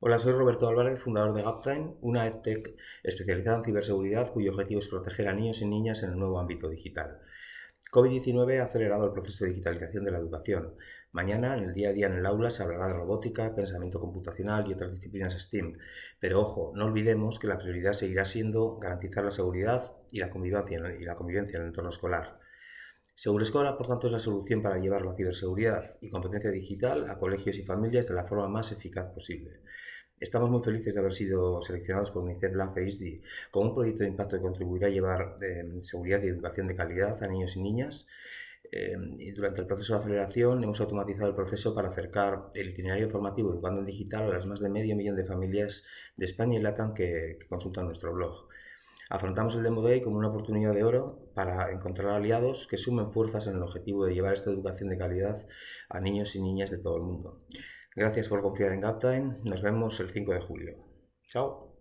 Hola, soy Roberto Álvarez, fundador de Gaptime, una EdTech especializada en ciberseguridad cuyo objetivo es proteger a niños y niñas en el nuevo ámbito digital. COVID-19 ha acelerado el proceso de digitalización de la educación. Mañana, en el día a día en el aula, se hablará de robótica, pensamiento computacional y otras disciplinas STEAM. Pero ojo, no olvidemos que la prioridad seguirá siendo garantizar la seguridad y la convivencia, y la convivencia en el entorno escolar. SegureScola, por tanto, es la solución para llevar la ciberseguridad y competencia digital a colegios y familias de la forma más eficaz posible. Estamos muy felices de haber sido seleccionados por UNICEF La FACE con un proyecto de impacto que contribuirá a llevar eh, seguridad y educación de calidad a niños y niñas. Eh, y durante el proceso de aceleración hemos automatizado el proceso para acercar el itinerario formativo Educando en Digital a las más de medio millón de familias de España y LATAM que consultan nuestro blog. Afrontamos el Demo Day como una oportunidad de oro para encontrar aliados que sumen fuerzas en el objetivo de llevar esta educación de calidad a niños y niñas de todo el mundo. Gracias por confiar en Gaptime. Nos vemos el 5 de julio. Chao.